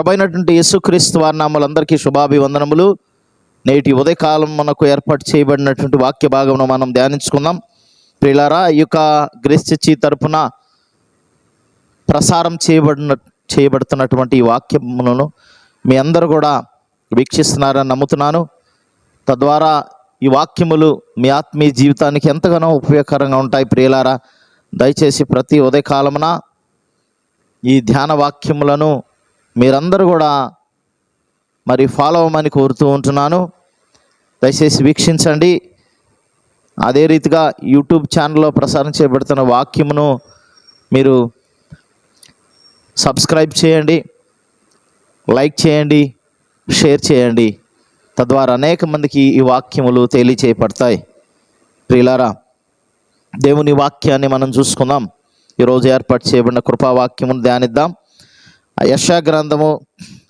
ప్రభైనటువంటి యేసుక్రీస్తు వారి నామలందరికీ శుభాభివందనములు. నేటి ఉదయకాలం మనకు ఏర్పాటు చేయబడినటువంటి వాక్య భాగమును మనం ధ్యానించుకుందాం. ప్రిలారా ఈ యొక్క గ్రేస్ చర్చి తరపున ప్రసారం చేయబడిన చేయబడుతున్నటువంటి ఈ వాక్యములను మీ అందరూ కూడా వీక్షిస్తున్నారని నమ్ముతున్నాను. తద్వారా ఈ వాక్యములు మీ ఆత్మీయ జీవితానికి ఎంతగానో ఉపయోగకరంగా ఉంటాయి ప్రియులారా. దయచేసి ప్రతి ఉదయకాలమున ఈ ధ్యాన వాక్యములను మీరందరూ కూడా మరి ఫాలో అవ్వమని కోరుతూ ఉంటున్నాను. దయచేసి వీక్షించండి. అదే రీతిగా యూట్యూబ్ ఛానల్లో ప్రసారం చేయబడుతున్న వాక్యమును మీరు సబ్స్క్రైబ్ చేయండి లైక్ చేయండి షేర్ చేయండి. తద్వారా అనేక మందికి ఈ వాక్యములు తెలియచేయబడతాయి. ప్రియులారా దేవుని వాక్యాన్ని మనం చూసుకుందాం. ఈరోజు ఏర్పాటు చేయబడిన కృపావాక్యమును ధ్యానిద్దాం. యశా గ్రంథము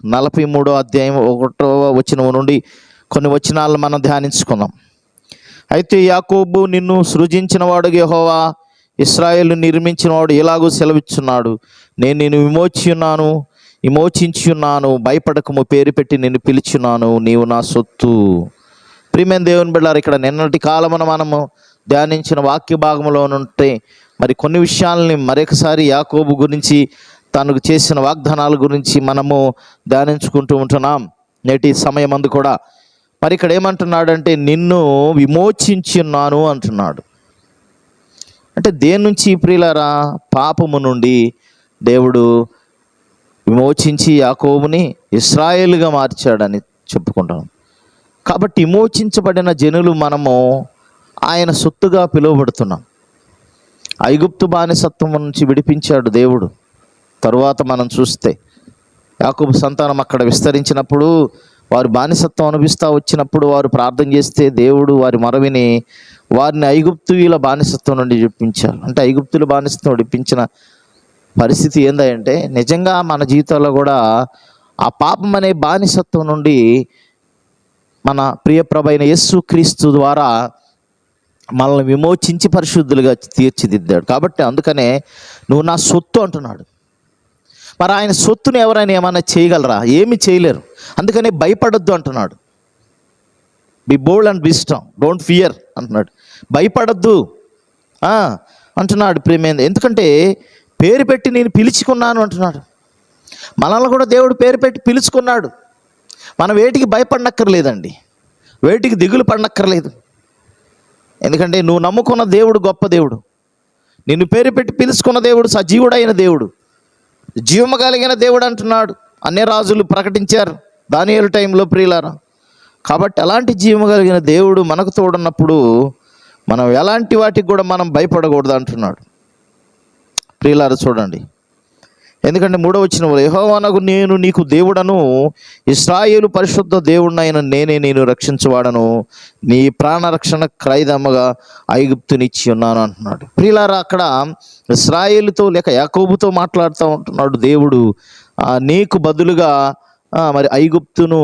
నలభై మూడో అధ్యాయం ఒకటో వచనం నుండి కొన్ని వచనాలను మనం ధ్యానించుకుందాం. అయితే యాకోబు నిన్ను సృజించినవాడు యెహోవా ఇస్రాయేల్ నిర్మించినవాడు ఇలాగూ సెలవిచ్చున్నాడు. నేను నిన్ను విమోచియున్నాను విమోచించున్నాను విమోచించి ఉన్నాను భయపడకము పేరు పెట్టి నిన్ను పిలిచున్నాను నీవు నా సొత్తు. ప్రియమైన దేవుని బిడ్డారు ఇక్కడ నిన్నటి కాలమున మనము ధ్యానించిన వాక్య భాగంలో ఉంటే మరి కొన్ని విషయాలని మరొకసారి యాకోబు గురించి తనకు చేసిన వాగ్దానాల గురించి మనము ధ్యానించుకుంటూ ఉంటున్నాం. నేటి సమయం అందు కూడా మరి ఇక్కడ ఏమంటున్నాడంటే నిన్ను విమోచించి ఉన్నాను అంటున్నాడు. అంటే దేని నుంచి ప్రియులరా? పాపము నుండి దేవుడు విమోచించి యాకోబుని ఇస్రాయేల్గా మార్చాడని చెప్పుకుంటాం. కాబట్టి విమోచించబడిన జనులు మనము ఆయన సొత్తుగా పిలువబడుతున్నాం. ఐగుప్తు బానిసత్వం నుంచి విడిపించాడు దేవుడు. తరువాత మనం చూస్తే యాకూబు సంతానం అక్కడ విస్తరించినప్పుడు వారు బానిసత్వం అనుభవిస్తూ వచ్చినప్పుడు వారు ప్రార్థన చేస్తే దేవుడు వారి మరవిని వారిని ఐగుప్తుల బానిసత్వం నుండి విడిపించారు. అంటే ఐగుప్తుల బానిసత్వం విడిపించిన పరిస్థితి ఏందంటే నిజంగా మన జీవితంలో కూడా ఆ పాపం అనే బానిసత్వం నుండి మన ప్రియప్రభైన యేసు క్రీస్తు ద్వారా మనల్ని విమోచించి పరిశుద్ధులుగా తీర్చిదిద్దాడు. కాబట్టి అందుకనే నువ్వు నా సొత్తు అంటున్నాడు. మరి ఆయన సొత్తుని ఎవరైనా ఏమైనా చేయగలరా? ఏమి చేయలేరు. అందుకనే భయపడొద్దు అంటున్నాడు. Be bold and wisdom don't fear అంటున్నాడు. భయపడొద్దు. అంటున్నాడు ప్రేమేంద్ర. ఎందుకంటే పేరు పెట్టి నేను పిలుచుకున్నాను అంటున్నాడు. మనల్ని కూడా దేవుడు పేరు పెట్టి పిలుచుకున్నాడు. మనం వేటికి భయపడనక్కర్లేదండి. వేటికి దిగులు పడనక్కర్లేదు. ఎందుకంటే నువ్వు నమ్ముకున్న దేవుడు గొప్ప దేవుడు. నిన్ను పేరు పెట్టి పిలుచుకున్న దేవుడు సజీవుడైన దేవుడు. జీవము కలిగిన దేవుడు అంటున్నాడు. అన్ని రాజులు ప్రకటించారు. దానియలు టైంలో ప్రియులారా కాబట్టి అలాంటి జీవము కలిగిన దేవుడు మనకు తోడున్నప్పుడు మనం ఎలాంటి వాటికి కూడా మనం భయపడకూడదు అంటున్నాడు. ప్రియులారా చూడండి. ఎందుకంటే మూడవ వచ్చిన యహోవానకు నేను నీకు దేవుడను ఇస్రాయేలు పరిశుద్ధ దేవుడినైన నేనే నేను రక్షించవాడను నీ ప్రాణరక్షణ క్రైదమ్మగా ఐగుప్తునిచ్చి ఉన్నాను అంటున్నాడు. ప్రియులారా అక్కడ ఇస్రాయేలుతో లేక యాకోబుతో మాట్లాడుతూ ఉంటున్నాడు దేవుడు. నీకు బదులుగా మరి ఐగుప్తును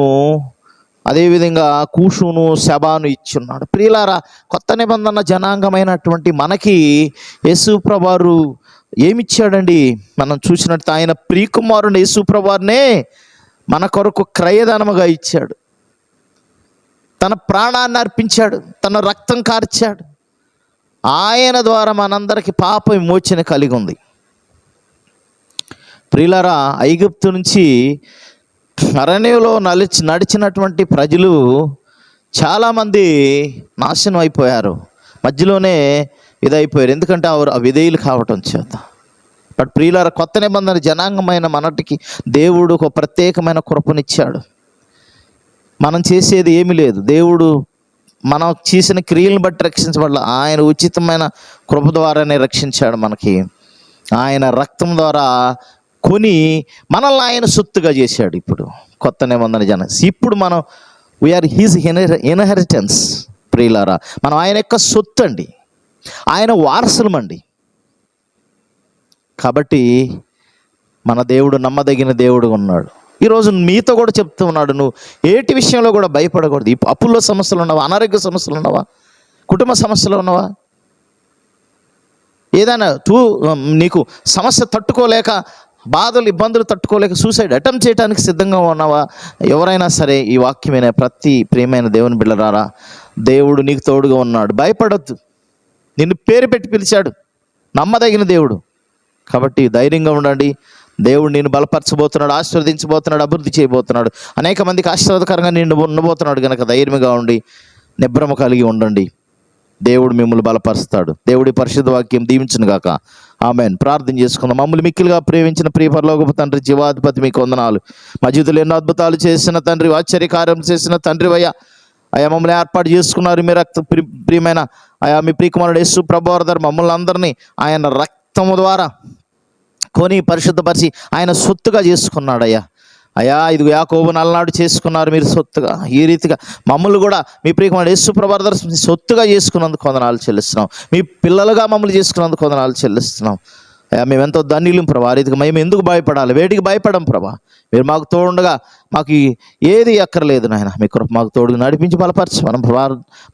అదేవిధంగా కూషును శబాను ఇచ్చున్నాడు. ప్రియులారా కొత్త నిబంధన జనాంగమైనటువంటి మనకి యేసు ప్రభారు ఏమిచ్చాడండి? మనం చూసినట్టు ఆయన ప్రియకుమారుని యేసుప్రభారినే మన కొరకు క్రయదానముగా ఇచ్చాడు. తన ప్రాణాన్ని అర్పించాడు తన రక్తం కార్చాడు. ఆయన ద్వారా మనందరికి పాప విమోచన కలిగి ఉంది ప్రియులారా ఐగుప్తు నుంచి అరణ్యంలో నలిచి నడిచినటువంటి ప్రజలు చాలామంది నాశనం అయిపోయారు. మధ్యలోనే ఇదైపోయారు. ఎందుకంటే వారు విధేయులు కావటం చేత. బట్ ప్రియులార కొత్త నిబంధన జనాంగమైన మనటికి దేవుడు ఒక ప్రత్యేకమైన కృపనిచ్చాడు. మనం చేసేది ఏమీ లేదు. దేవుడు మనం చేసిన క్రియలను బట్టి రక్షించబడాల. ఆయన ఉచితమైన కృప ద్వారానే రక్షించాడు మనకి. ఆయన రక్తం ద్వారా కొని మనల్ని ఆయన సొత్తుగా చేశాడు ఇప్పుడు కొత్త నిబంధన జన. ఇప్పుడు మనం వీఆర్ హీజ్ ఇన్హెరిటెన్స్ ప్రియులారా. మనం ఆయన యొక్క సొత్తు అండి. ఆయన వారసులమండి. కాబట్టి మన దేవుడు నమ్మదగిన దేవుడు ఉన్నాడు. ఈరోజు మీతో కూడా చెప్తూ ఉన్నాడు నువ్వు ఏటి విషయంలో కూడా భయపడకూడదు. ఈ అప్పుల్లో సమస్యలు ఉన్నావా? అనారోగ్య సమస్యలు ఉన్నావా? కుటుంబ సమస్యలు ఉన్నావా? ఏదైనా తూ నీకు సమస్య తట్టుకోలేక బాధలు ఇబ్బందులు తట్టుకోలేక సూసైడ్ అటెంప్ట్ చేయడానికి సిద్ధంగా ఉన్నావా? ఎవరైనా సరే ఈ వాక్యమైన ప్రతి ప్రియమైన దేవుని బిళ్ళరారా దేవుడు నీకు తోడుగా ఉన్నాడు. భయపడొద్దు. నిన్ను పేరు పెట్టి పిలిచాడు. నమ్మదగిన దేవుడు. కాబట్టి ధైర్యంగా ఉండండి. దేవుడు నేను బలపరచబోతున్నాడు ఆశీర్వదించబోతున్నాడు అభివృద్ధి చేయబోతున్నాడు. అనేక మందికి ఆశీర్వాదకరంగా నిన్ను ఉండబోతున్నాడు కనుక ధైర్యంగా ఉండి నిబ్రమ కలిగి ఉండండి. దేవుడు మిమ్మల్ని బలపరుస్తాడు. దేవుడి పరిశుద్ధ వాక్యం దీవించును గాక. ఆమెన్. ప్రార్థన చేసుకుందాం. మమ్మల్ని మిక్కిలుగా ప్రేమించిన ప్రియ తండ్రి జీవాధిపతి మీకు వందనాలు. మా జీవితంలో ఎన్నో అద్భుతాలు చేసిన తండ్రి ఆశ్చర్యకార్యం చేసిన తండ్రి వయ్యా. అయా మమ్మల్ని ఏర్పాటు చేసుకున్నారు మీ రక్త ప్రియమైన అయా మీ ప్రియకుమారుడు యేసు ప్రభువారు మమ్మల్ని అందరినీ ఆయన రక్తము ద్వారా కొని పరిశుద్ధపరిచి ఆయన సొత్తుగా చేసుకున్నాడయ్యా. అయ్యా ఇది యాకోబు నల్లనాడు చేసుకున్నారు మీరు సొత్తుగా. ఈ రీతిగా మమ్మల్ని కూడా మీ ప్రియకుమారుడు యేసు ప్రభాదర్ సొత్తుగా చేసుకున్నందుకు కొందనాలు చెల్లిస్తున్నాం. మీ పిల్లలుగా మమ్మల్ని చేసుకున్నందుకు కొందనాలు చెల్లిస్తున్నాం. మేము ఎంతో ధన్యులం ప్రభా. ఆ మేము ఎందుకు భయపడాలి? వేటికి భయపడం ప్రభా? మీరు మాకు తోడుండగా మాకు ఏది అక్కర్లేదు నాయన. మీ కృప మాకు తోడుగా నడిపించి బలపరచు. మనం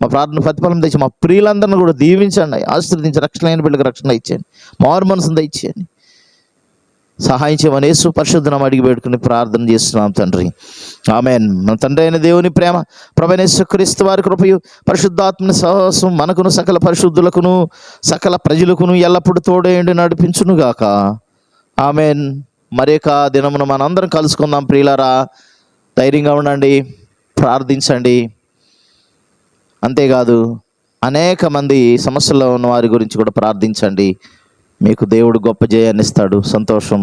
మా ప్రార్థన ప్రతిఫలం తెచ్చి మా ప్రియులందరిని కూడా దీవించండి. ఆశీర్వదించి రక్షణ అయిన బిడ్డకు రక్షణ ఇచ్చేయండి. మారు మనసుని దయచేయండి. సహాయం చేయమని యేసు పరిశుద్ధనం అడిగి పెట్టుకుని ప్రార్థన చేస్తున్నాం తండ్రి. ఆమెన్. మన తండ్రి అయిన దేవుని ప్రేమ ప్రభనేశ్వ క్రీస్తు వారి కృపయు పరిశుద్ధాత్మని సహవాసం మనకును సకల పరిశుద్ధులకును సకల ప్రజలకును ఎల్లప్పుడూ తోడేయండి నడిపించును గాక ఆమెన్. మరొక దినమున మనందరం కలుసుకుందాం ప్రియులారా. ధైర్యంగా ఉండండి ప్రార్థించండి. అంతేకాదు అనేక మంది సమస్యల్లో ఉన్న వారి గురించి కూడా ప్రార్థించండి. మీకు దేవుడు గొప్ప జయాన్ని ఇస్తాడు సంతోషం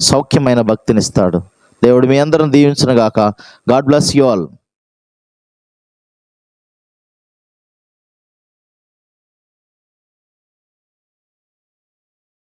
సౌఖ్యమైన భక్తినిస్తాడు దేవుడు మీ అందరం దీవించిన గాక గాడ్ బ్లెస్ యు ఆల్